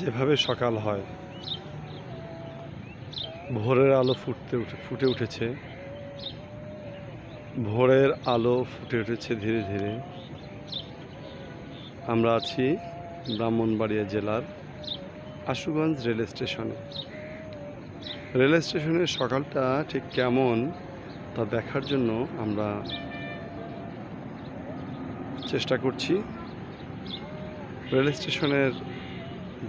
যেভাবে সকাল হয়, ভোরের আলো ফুটতে উঠে, ফুটে উঠেছে। ভোরের আলো ফুটে উঠেছে ধীরে ধীরে। আমরা আছি ব্রাহ্মণবাড়িয়া জেলার আশুগঞ্জ রেল স্টেশনে। রেল স্টেশনের সকালটা ঠিক কেমন তা দেখার জন্য আমরা চেষ্টা করছি। রেল স্টেশনের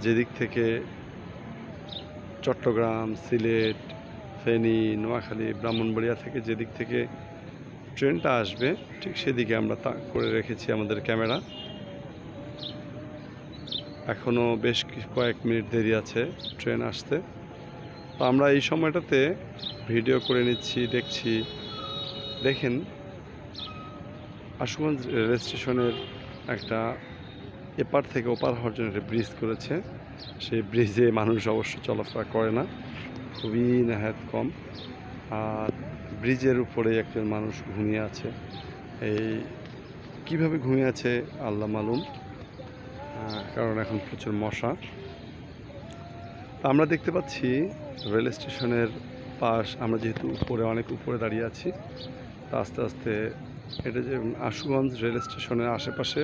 যেদিক থেকে চট্টগ্রাম, সিলেট, ফেনী, নোয়াখালী, ব্রাহ্মণবাড়িয়া থেকে যেদিক থেকে ট্রেনটা আসবে, ঠিক সেদিকে আমরা তা করে রেখেছি আমাদের ক্যামেরা। এখনও বেশ কয়েক মিনিট দেরি আছে ট্রেন আসতে। তো আমরা এই সময়টাতে ভিডিও করে নিচ্ছি, দেখছি। দেখেন, আশুগঞ্জ রেল স্টেশনের একটা এপার থেকে ওপার হওয়ার জন্য একটা ব্রিজ করেছে। সেই ব্রিজে মানুষ অবশ্য চলাফেরা করে না, খুবই নেহাত কম। আর ব্রিজের উপরে একজন মানুষ ঘুমিয়ে আছে। এই কীভাবে ঘুমিয়ে আছে আল্লাহ মালুম কারণ এখন প্রচুর মশা। আমরা দেখতে পাচ্ছি রেল স্টেশনের পাশ, আমরা যেহেতু উপরে, অনেক উপরে দাঁড়িয়ে আছি, তা আস্তে আস্তে এটা যে আশুগঞ্জ রেল স্টেশনের আশেপাশে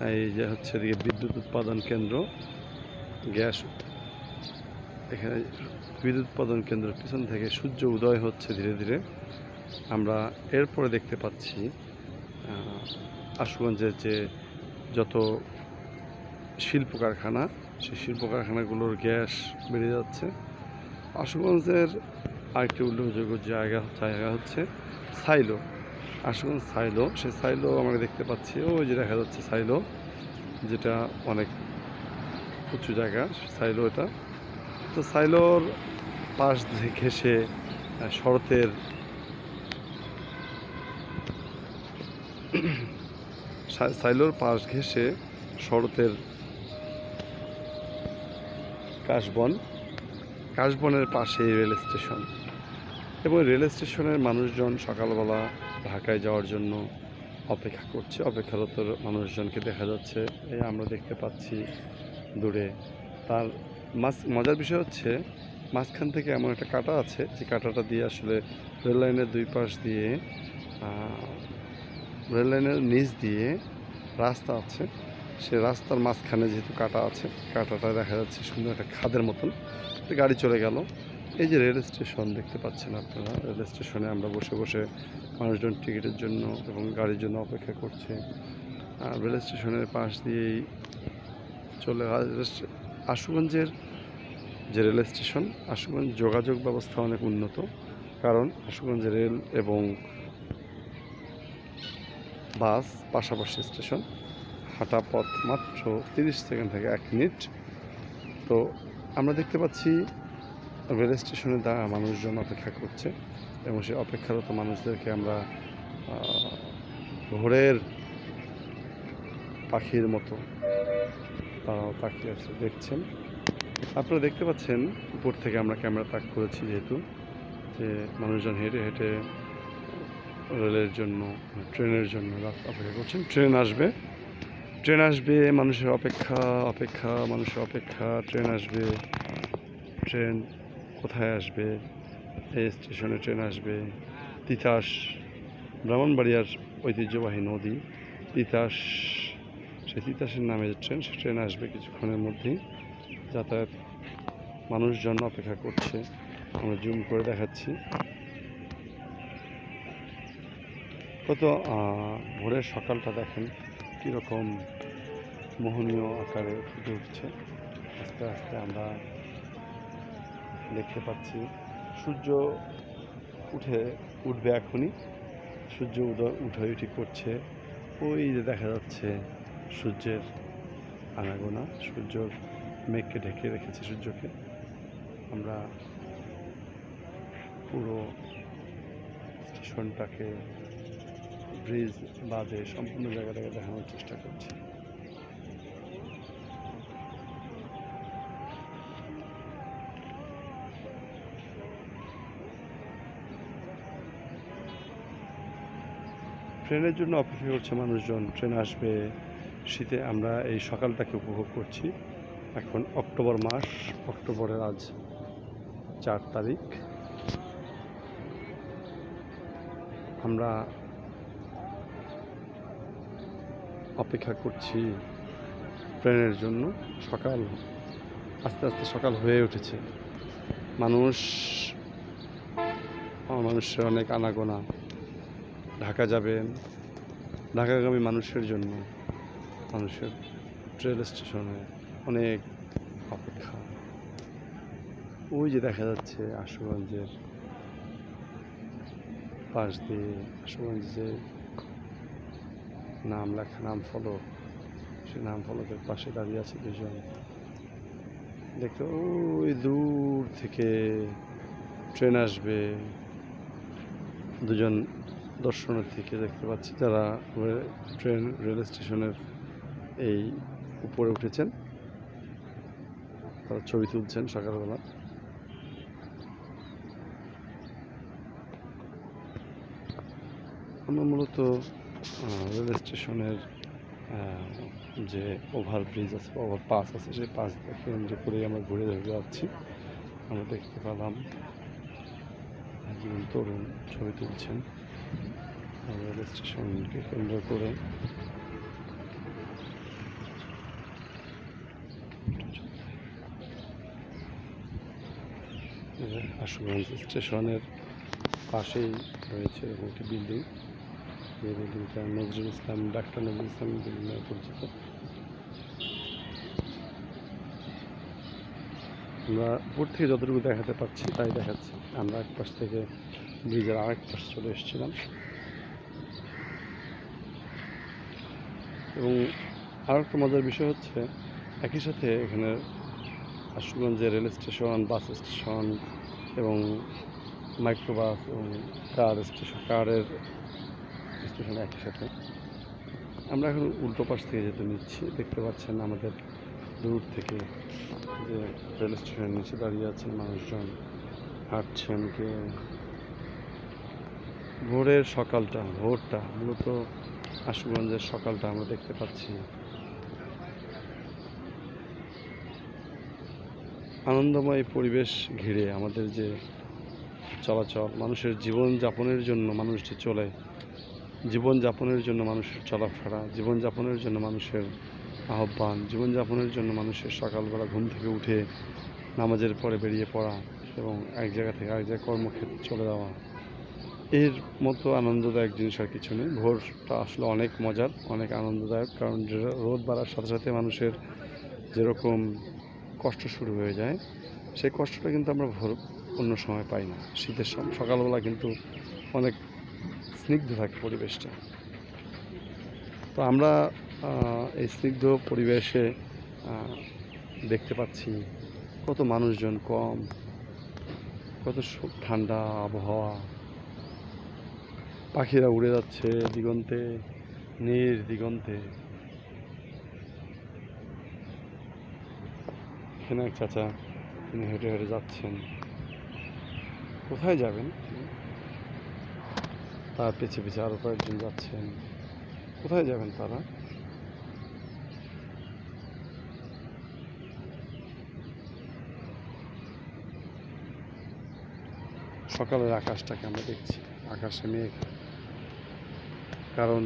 এই যে হচ্ছে এদিকে বিদ্যুৎ উৎপাদন কেন্দ্র, গ্যাস, এখানে বিদ্যুৎ উৎপাদন কেন্দ্রের পিছন থেকে সূর্য উদয় হচ্ছে ধীরে ধীরে। আমরা এরপরে দেখতে পাচ্ছি আশুগঞ্জের যে যত শিল্প কারখানা সেই শিল্প কারখানাগুলোর গ্যাস বেড়ে যাচ্ছে। আশুগঞ্জের আরেকটি উল্লেখযোগ্য জায়গা জায়গা হচ্ছে সাইলো। আশুগঞ্জ সাইলো। সে সাইলো আমরা দেখতে পাচ্ছি ওই যে দেখা যাচ্ছে সাইলো, যেটা অনেক উঁচু জায়গা, সাইলো এটা। তো সাইলোর পাশ ঘেসে শরতের সাইলোর পাশ ঘেসে শরতের কাশবন, কাশবনের পাশে রেল স্টেশন। এবং রেল স্টেশনের মানুষজন সকালবেলা ঢাকায় যাওয়ার জন্য অপেক্ষা করছে। অপেক্ষারত মানুষজনকে দেখা যাচ্ছে। এই আমরা দেখতে পাচ্ছি দূরে। তার মাঝ, মজার বিষয় হচ্ছে মাঝখান থেকে এমন একটা কাটা আছে, যে কাটাটা দিয়ে আসলে রেল লাইনের দুই পাশ দিয়ে রেল লাইনের নিচ দিয়ে রাস্তা আছে। সে রাস্তার মাঝখানে যেহেতু কাটা আছে, কাটাটা দেখা যাচ্ছে সুন্দর একটা খাদের মতন। গাড়ি চলে গেল। এই যে রেল স্টেশন দেখতে পাচ্ছেন আপনারা। রেল স্টেশনে আমরা বসে বসে মানুষজন টিকিটের জন্য এবং গাড়ির জন্য অপেক্ষা করছে। আর রেল স্টেশনের পাশ দিয়েই চলে আশুগঞ্জের যে রেল স্টেশন, আশুগঞ্জ যোগাযোগ ব্যবস্থা অনেক উন্নত। কারণ আশুগঞ্জ রেল এবং বাস পাশাপাশি স্টেশন হাঁটা পথ মাত্র তিরিশ সেকেন্ড থেকে এক মিনিট। তো আমরা দেখতে পাচ্ছি রেল স্টেশনে দ্বারা মানুষজন অপেক্ষা করছে। এবং সেই অপেক্ষারত মানুষদেরকে আমরা ভোরের পাখির মতো তারাও তাকিয়ে আছে, দেখছেন। আপনারা দেখতে পাচ্ছেন, উপর থেকে আমরা ক্যামেরা তাক করেছি যেহেতু, যে মানুষজন হেঁটে হেঁটে রেলের জন্য, ট্রেনের জন্য অপেক্ষা করছেন। ট্রেন আসবে। ট্রেন আসবে, মানুষের অপেক্ষা অপেক্ষা, মানুষের অপেক্ষা। ট্রেন আসবে। ট্রেন কোথায় আসবে? এই স্টেশনে ট্রেন আসবে। তিতাস ব্রাহ্মণবাড়িয়ার ঐতিহ্যবাহী নদী। তিতাস সেই তিতাসের নামে যে ট্রেন, সে ট্রেন আসবে কিছুক্ষণের মধ্যেই। যাতায়াত মানুষজন অপেক্ষা করছে। আমরা জুম করে দেখাচ্ছি। কত ভোরের সকালটা দেখেন কীরকম মোহনীয় আকারে ফুটে উঠছে। আস্তে আস্তে আমরা দেখতে পাচ্ছি। সূর্য উঠে, উঠবে এখনই। সূর্য উদয় উঠে উঠি করছে। ওই যে দেখা যাচ্ছে সূর্যের আনাগোনা, সূর্য মেঘকে ঢেকে রেখেছে সূর্যকে। আমরা পুরো স্টেশনটাকে, ব্রিজ বাদে সম্পূর্ণ জায়গাটাকে দেখানোর চেষ্টা করছি। ট্রেনের জন্য অপেক্ষা করছে মানুষজন। ট্রেন আসবে শীতে, আমরা এই সকালটাকে উপভোগ করছি। এখন অক্টোবর মাস, অক্টোবরের আজ চার তারিখ। আমরা অপেক্ষা করছি ট্রেনের জন্য। সকাল, আস্তে আস্তে সকাল হয়ে উঠেছে। মানুষ মানুষের অনেক আনাগোনা। ঢাকা যাবেন। ঢাকাগামী মানুষের জন্য, মানুষের রেল স্টেশনে অনেক অপেক্ষা। ওই যে দেখা যাচ্ছে আশুগঞ্জের পাশ দিয়ে, আশুগঞ্জের নাম লেখা, নাম ফলক সে নাম ফলকের পাশে দাঁড়িয়ে আছে দুজন। দেখতে ওই দূর থেকে ট্রেন আসবে। দুজন দর্শনার্থীকে দেখতে পাচ্ছি যারা ট্রেন, রেল স্টেশনের এই উপরে উঠেছেন। তারা ছবি তুলছেন সকালবেলা। আমরা মূলত রেল স্টেশনের যে ওভারব্রিজ আছে ওভার পাস আছে, সেই পাস কেন্দ্র করে আমরা ঘুরে ঘুরে যাচ্ছি আমরা দেখতে পেলাম একজন তরুণ ছবি তুলছেন। রেল স্টেশনকে কেন্দ্র করে। আশুগঞ্জ স্টেশনের পাশেই রয়েছে একটি বিল্ডিং। যে বিল্ডিংটা নজরুল ইসলাম, ডাক্তার নজরুল ইসলাম বিল্ডিং নামে পরিচিত। আমরা উপর থেকে যতটুকু দেখাতে পাচ্ছি তাই দেখাচ্ছি। আমরা এক পাশ থেকে ব্রিজের আরেক পাশ চলে এসেছিলাম। এবং আর একটা মজার বিষয় হচ্ছে, একই সাথে এখানে আশুগঞ্জে রেল স্টেশন, বাস স্টেশন এবং মাইক্রোবাস এবং কার স্টেশন, কারের স্টেশন একই সাথে। আমরা এখন উল্টো পাশ থেকে যেতে নিচ্ছি। দেখতে পাচ্ছেন আমাদের দূর থেকে যে রেল স্টেশনের নিচে দাঁড়িয়ে আছেন মানুষজন, হাঁটছেন কে ভোরের সকালটা, ভোরটা, মূলত আশুগঞ্জের সকালটা আমরা দেখতে পাচ্ছি। আনন্দময় পরিবেশ ঘিরে আমাদের যে চলাচল, মানুষের জীবন যাপনের জন্য মানুষ যে চলে জীবন যাপনের জন্য মানুষের চলাফেরা জীবন যাপনের জন্য মানুষের আহ্বান জীবন যাপনের জন্য মানুষের সকালবেলা ঘুম থেকে উঠে নামাজের পরে বেরিয়ে পড়া এবং এক জায়গা থেকে আরেক জায়গায় কর্মক্ষেত্রে চলে যাওয়া। এর মতো আনন্দদায়ক জিনিস আর কিছু নেই। ভোরটা আসলে অনেক মজার, অনেক আনন্দদায়ক, কারণ রোদ বাড়ার সাথে সাথে মানুষের যেরকম কষ্ট শুরু হয়ে যায়, সেই কষ্টটা কিন্তু আমরা ভোর অন্য সময় পাই না। শীতের সকালবেলা কিন্তু অনেক স্নিগ্ধ থাকে পরিবেশটা। তো আমরা এই স্নিগ্ধ পরিবেশে দেখতে পাচ্ছি কত মানুষজন কম, কত ঠান্ডা আবহাওয়া পাখিরা উড়ে যাচ্ছে দিগন্তে নীর দিগন্তে। এক চাচা, তিনি হেঁটে হেঁটে যাচ্ছেন। কোথায় যাবেন? তার পিছে পিছে আরও কয়েকজন যাচ্ছেন। কোথায় যাবেন তারা? সকালের আকাশটাকে আমরা দেখছি। আকাশে মেঘ। কারণ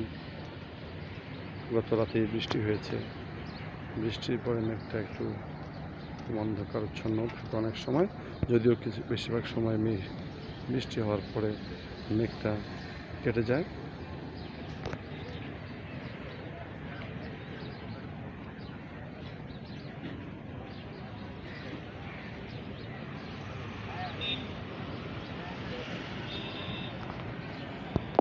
গত রাতে বৃষ্টি হয়েছে। বৃষ্টির পরে মেঘটা একটু অন্ধকারচ্ছন্ন থাকে অনেক সময়, যদিও কিছু বেশিরভাগ সময় মেঘ বৃষ্টি হওয়ার পরে মেঘটা কেটে যায়।